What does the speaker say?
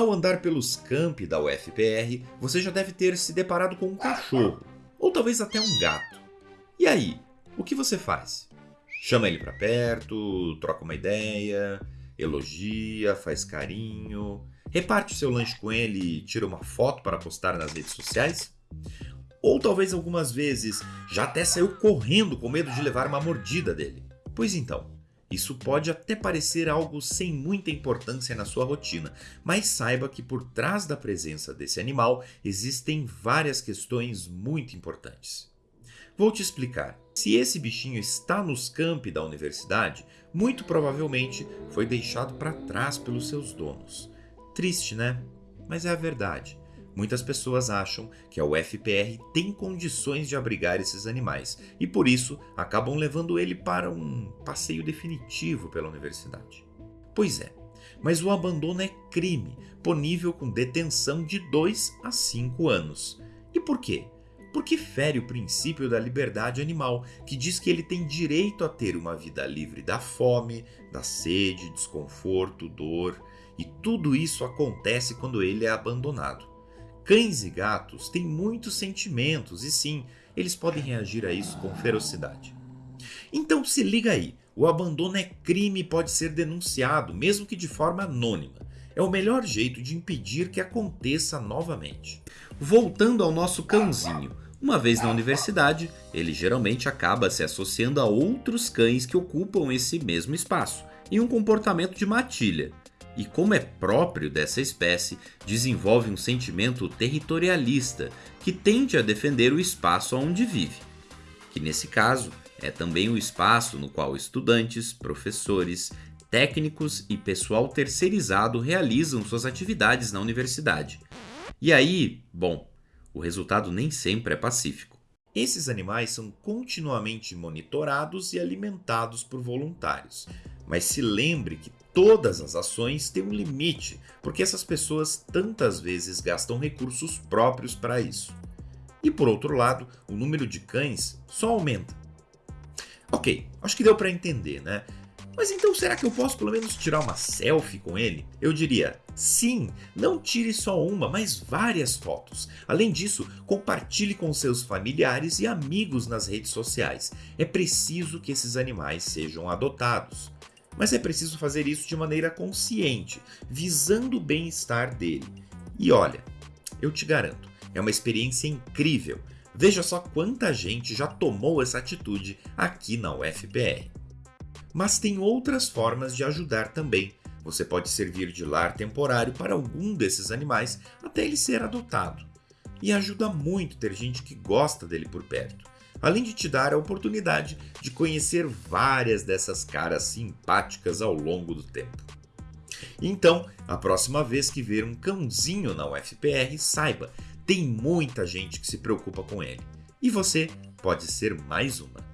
Ao andar pelos campi da UFPR, você já deve ter se deparado com um cachorro, ou talvez até um gato. E aí, o que você faz? Chama ele para perto, troca uma ideia, elogia, faz carinho, reparte o seu lanche com ele e tira uma foto para postar nas redes sociais? Ou talvez algumas vezes já até saiu correndo com medo de levar uma mordida dele? Pois então, isso pode até parecer algo sem muita importância na sua rotina, mas saiba que por trás da presença desse animal existem várias questões muito importantes. Vou te explicar. Se esse bichinho está nos campi da universidade, muito provavelmente foi deixado para trás pelos seus donos. Triste, né? Mas é a verdade. Muitas pessoas acham que a UFPR tem condições de abrigar esses animais e por isso acabam levando ele para um passeio definitivo pela universidade. Pois é, mas o abandono é crime, punível com detenção de 2 a 5 anos. E por quê? Porque fere o princípio da liberdade animal, que diz que ele tem direito a ter uma vida livre da fome, da sede, desconforto, dor, e tudo isso acontece quando ele é abandonado. Cães e gatos têm muitos sentimentos e sim, eles podem reagir a isso com ferocidade. Então se liga aí, o abandono é crime e pode ser denunciado, mesmo que de forma anônima. É o melhor jeito de impedir que aconteça novamente. Voltando ao nosso cãozinho, uma vez na universidade, ele geralmente acaba se associando a outros cães que ocupam esse mesmo espaço, em um comportamento de matilha, e, como é próprio dessa espécie, desenvolve um sentimento territorialista que tende a defender o espaço onde vive, que nesse caso é também o espaço no qual estudantes, professores, técnicos e pessoal terceirizado realizam suas atividades na universidade. E aí, bom, o resultado nem sempre é pacífico. Esses animais são continuamente monitorados e alimentados por voluntários. Mas se lembre que todas as ações têm um limite, porque essas pessoas tantas vezes gastam recursos próprios para isso. E por outro lado, o número de cães só aumenta. Ok, acho que deu para entender, né? Mas então será que eu posso pelo menos tirar uma selfie com ele? Eu diria, sim, não tire só uma, mas várias fotos. Além disso, compartilhe com seus familiares e amigos nas redes sociais. É preciso que esses animais sejam adotados. Mas é preciso fazer isso de maneira consciente, visando o bem-estar dele. E olha, eu te garanto, é uma experiência incrível. Veja só quanta gente já tomou essa atitude aqui na UFPR. Mas tem outras formas de ajudar também. Você pode servir de lar temporário para algum desses animais até ele ser adotado. E ajuda muito ter gente que gosta dele por perto além de te dar a oportunidade de conhecer várias dessas caras simpáticas ao longo do tempo. Então, a próxima vez que ver um cãozinho na UFPR, saiba, tem muita gente que se preocupa com ele. E você pode ser mais uma.